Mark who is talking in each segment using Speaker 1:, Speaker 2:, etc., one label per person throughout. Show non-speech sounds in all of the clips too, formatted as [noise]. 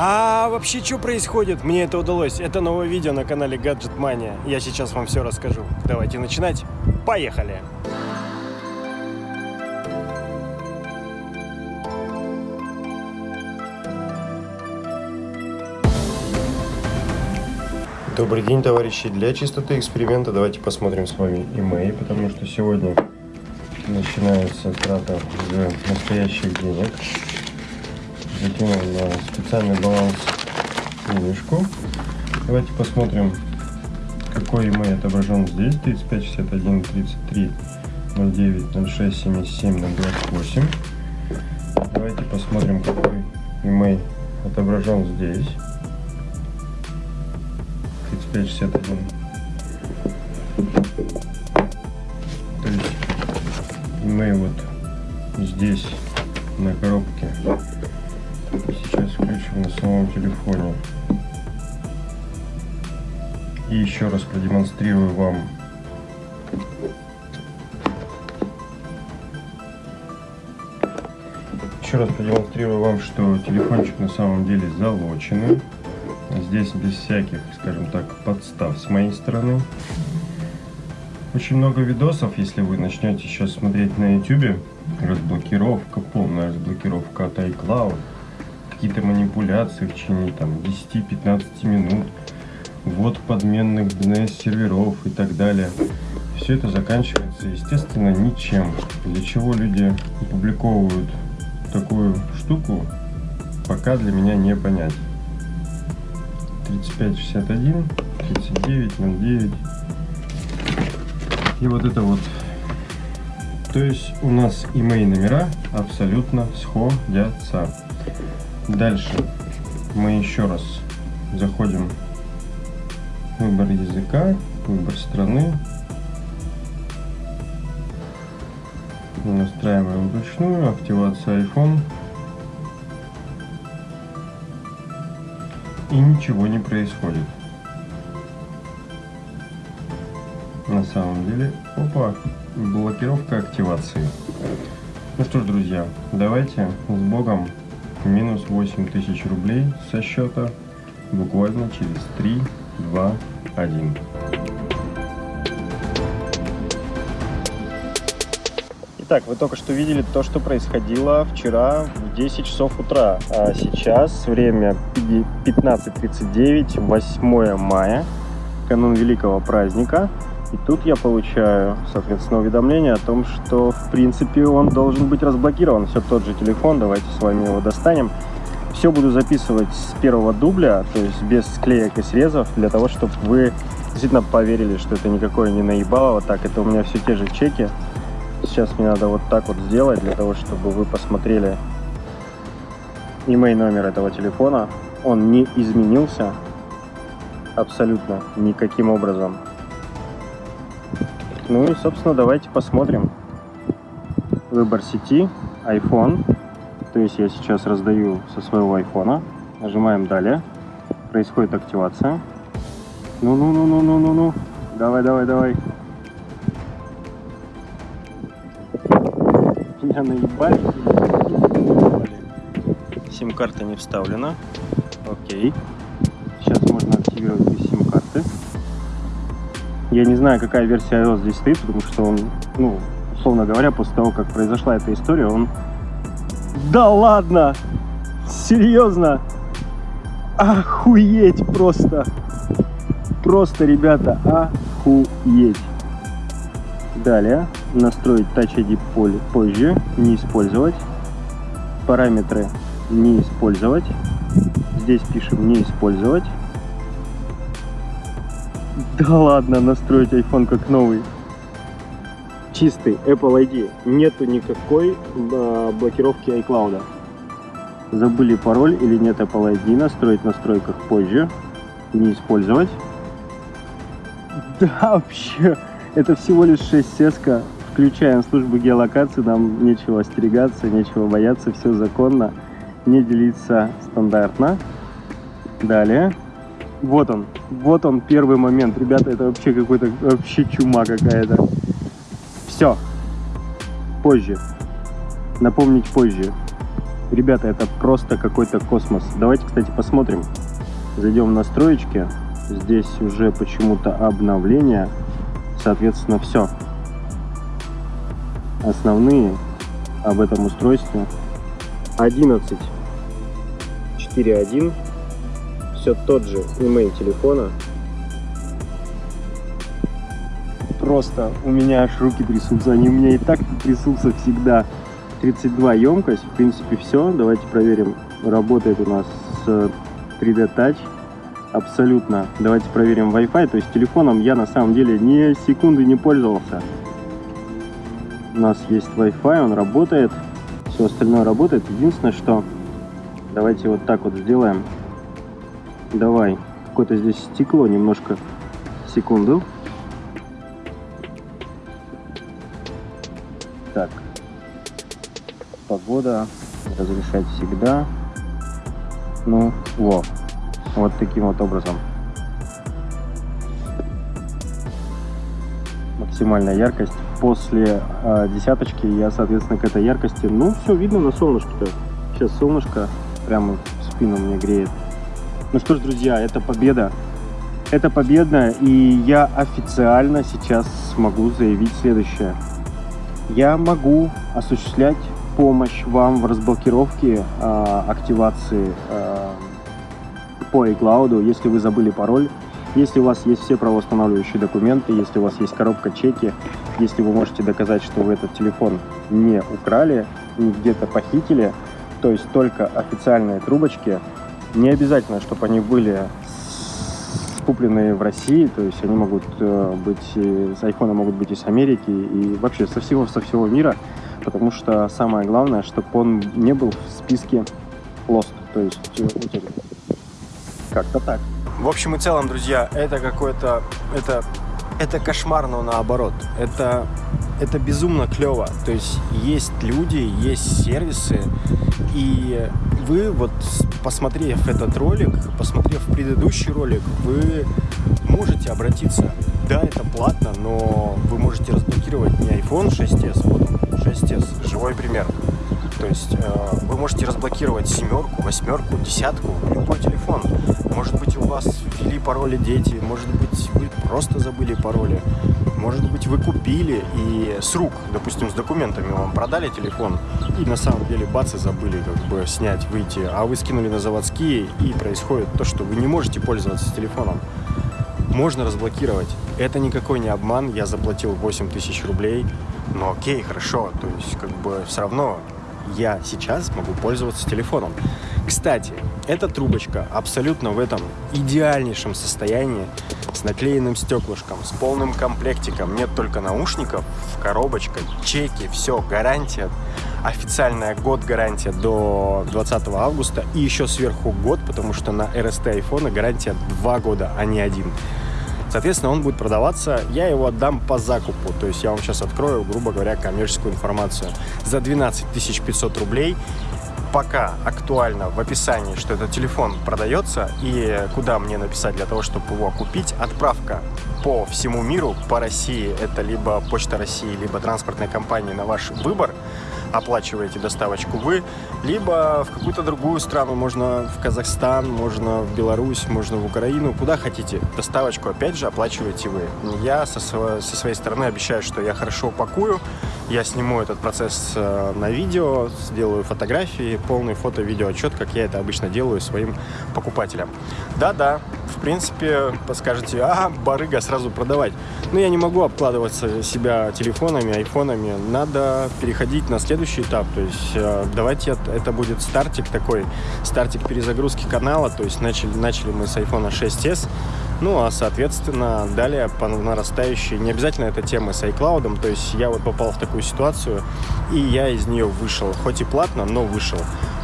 Speaker 1: А вообще, что происходит? Мне это удалось. Это новое видео на канале Gadget Mania. Я сейчас вам все расскажу. Давайте начинать. Поехали! Добрый день, товарищи. Для чистоты эксперимента давайте посмотрим с вами email, потому что сегодня начинается трата уже настоящих денег. Закинул на специальный баланс денежку. Давайте посмотрим, какой email отображен здесь. 35, 61, 33, 09, 06, 77, 028. Давайте посмотрим, какой email отображен здесь. 3561. То есть мы вот здесь на коробке включим на самом телефоне. И еще раз продемонстрирую вам еще раз продемонстрирую вам, что телефончик на самом деле залоченный. Здесь без всяких, скажем так, подстав с моей стороны. Очень много видосов, если вы начнете сейчас смотреть на YouTube. Разблокировка, полная разблокировка от iCloud. Какие-то манипуляции в течение там 10-15 минут. Вот подменных DNS-серверов и так далее. Все это заканчивается, естественно, ничем. Для чего люди опубликовывают такую штуку, пока для меня не понять. 3561, 3909. И вот это вот. То есть у нас email номера абсолютно сходятся. Дальше мы еще раз заходим в выбор языка, выбор страны. Настраиваем вручную, активация iPhone. и ничего не происходит. На самом деле, опа, блокировка активации. Ну что ж, друзья, давайте с Богом минус 8000 рублей со счета буквально через 3, 2, 1. Итак, вы только что видели то, что происходило вчера в 10 часов утра. А сейчас время 15.39, 8 мая, канун великого праздника. И тут я получаю, соответственно, уведомление о том, что, в принципе, он должен быть разблокирован. Все тот же телефон, давайте с вами его достанем. Все буду записывать с первого дубля, то есть без склеек и срезов, для того, чтобы вы действительно поверили, что это никакое не наебалово. Так, это у меня все те же чеки. Сейчас мне надо вот так вот сделать, для того, чтобы вы посмотрели email номер этого телефона. Он не изменился абсолютно никаким образом. Ну и, собственно, давайте посмотрим. Выбор сети, iPhone. То есть я сейчас раздаю со своего айфона. Нажимаем «Далее». Происходит активация. Ну-ну-ну-ну-ну-ну-ну. Давай, давай, давай. Меня наебали. Сим-карта не вставлена. Окей. Сейчас Я не знаю, какая версия iOS здесь стоит, потому что он, ну, условно говоря, после того, как произошла эта история, он... Да ладно! Серьезно? Охуеть просто! Просто, ребята, охуеть! Далее, настроить Touch ID позже, не использовать. Параметры не использовать. Здесь пишем не использовать. Да ладно, настроить iPhone как новый. Чистый Apple ID. Нету никакой э, блокировки iCloud. Забыли пароль или нет Apple ID. Настроить в настройках позже. Не использовать. [laughs] Да, вообще, это всего лишь 6 сеска. Включаем службу геолокации, нам нечего остерегаться, нечего бояться, все законно не делиться стандартно. Далее. Вот он. Вот он первый момент. Ребята, это вообще какой-то вообще чума какая-то. Все. Позже. Напомнить позже. Ребята, это просто какой-то космос. Давайте, кстати, посмотрим. Зайдем в настроечки. Здесь уже почему-то обновление. Соответственно, все. Основные об этом устройстве. 11.4.1. Все тот же email телефона. Просто у меня аж руки трясутся. Они у меня и так трясутся всегда. 32 емкость. В принципе, все. Давайте проверим. Работает у нас 3D Touch. Абсолютно. Давайте проверим Wi-Fi. То есть телефоном я на самом деле ни секунды не пользовался. У нас есть Wi-Fi, он работает. Все остальное работает. Единственное, что... Давайте вот так вот сделаем. Давай. Какое-то здесь стекло немножко. Секунду. Так. Погода. Разрешать всегда. Ну, во. Вот таким вот образом. Максимальная яркость. После э, десяточки я, соответственно, к этой яркости... Ну, все видно на солнышке-то. Сейчас солнышко прямо в спину мне греет. Ну что ж, друзья, это победа. Это победа, и я официально сейчас смогу заявить следующее. Я могу осуществлять помощь вам в разблокировке э, активации э, по iCloud, если вы забыли пароль, если у вас есть все правоустанавливающие документы, если у вас есть коробка чеки, если вы можете доказать, что вы этот телефон не украли, не где-то похитили, то есть только официальные трубочки, не обязательно, чтобы они были купленные в России, то есть они могут э, быть, с айфона могут быть из Америки и вообще со всего, со всего мира, потому что самое главное, чтобы он не был в списке Lost, то есть утерян. Как-то так. В общем и целом, друзья, это какой-то... Это, это кошмар, но наоборот. Это, это безумно клево. То есть есть люди, есть сервисы, и вы вот, посмотрев этот ролик, посмотрев предыдущий ролик, вы можете обратиться. Да, это платно, но вы можете разблокировать не iPhone 6s, вот он, 6s, живой пример. То есть э, вы можете разблокировать семерку, восьмерку, десятку, любой телефон. Может быть, у вас ввели пароли дети, может быть, вы просто забыли пароли, может быть, вы купили и с рук, допустим, с документами вам продали телефон, и на самом деле бац, и забыли как бы снять, выйти, а вы скинули на заводские, и происходит то, что вы не можете пользоваться телефоном. Можно разблокировать. Это никакой не обман, я заплатил 8 тысяч рублей, но окей, хорошо, то есть как бы все равно я сейчас могу пользоваться телефоном. Кстати, эта трубочка абсолютно в этом идеальнейшем состоянии, с наклеенным стеклышком, с полным комплектиком, нет только наушников, коробочка, чеки, все, гарантия, официальная год гарантия до 20 августа и еще сверху год, потому что на RST айфона гарантия 2 года, а не один. Соответственно, он будет продаваться, я его отдам по закупу, то есть я вам сейчас открою, грубо говоря, коммерческую информацию. За 12 500 рублей пока актуально в описании, что этот телефон продается и куда мне написать для того, чтобы его купить. Отправка по всему миру, по России, это либо Почта России, либо транспортная компания на ваш выбор оплачиваете доставочку вы, либо в какую-то другую страну, можно в Казахстан, можно в Беларусь, можно в Украину, куда хотите. Доставочку, опять же, оплачиваете вы. Я со, со своей стороны обещаю, что я хорошо упакую, я сниму этот процесс э, на видео, сделаю фотографии, полный фото-видео отчет, как я это обычно делаю своим покупателям. Да-да, в принципе, подскажете, а, барыга, сразу продавать. Но я не могу обкладываться себя телефонами, айфонами. Надо переходить на следующий этап. То есть э, давайте это будет стартик такой, стартик перезагрузки канала. То есть начали, начали мы с iPhone 6s. Ну, а, соответственно, далее по нарастающей, не обязательно эта тема с iCloud, то есть я вот попал в такую ситуацию, и я из нее вышел, хоть и платно, но вышел.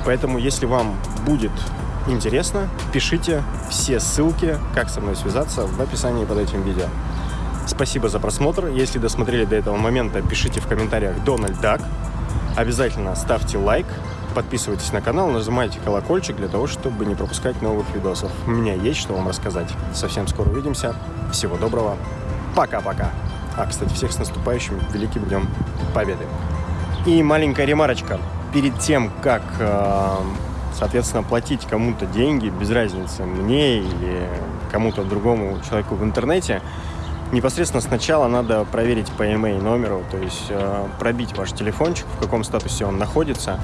Speaker 1: Поэтому, если вам будет интересно, пишите все ссылки, как со мной связаться, в описании под этим видео. Спасибо за просмотр. Если досмотрели до этого момента, пишите в комментариях Дональд Дак. Обязательно ставьте лайк, подписывайтесь на канал, нажимайте колокольчик для того, чтобы не пропускать новых видосов. У меня есть что вам рассказать. Совсем скоро увидимся. Всего доброго. Пока-пока. А, кстати, всех с наступающим Великим Днем Победы. И маленькая ремарочка.
Speaker 2: перед тем, как, э, соответственно, платить кому-то деньги, без разницы, мне или кому-то другому человеку в интернете, непосредственно сначала надо проверить по email номеру, то есть э, пробить ваш телефончик, в каком статусе он находится.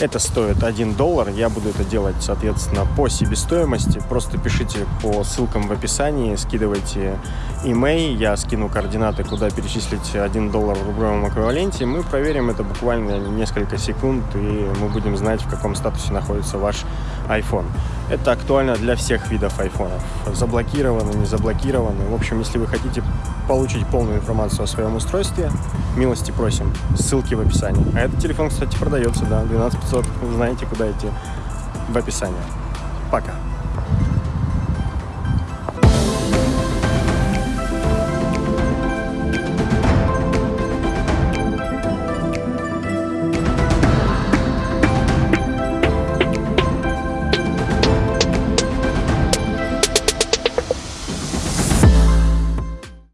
Speaker 2: Это стоит 1 доллар. Я буду это делать, соответственно, по себестоимости. Просто пишите по ссылкам в описании, скидывайте email, я скину координаты, куда перечислить 1 доллар в рублевом эквиваленте. Мы проверим это буквально несколько секунд, и мы будем знать, в каком статусе находится ваш iPhone. Это актуально для всех видов айфонов. Заблокированы, не заблокированы. В общем, если вы хотите получить полную информацию о своем устройстве, милости просим. Ссылки в описании. А этот телефон, кстати, продается, да, 12500. Вы знаете, куда идти в описании. Пока.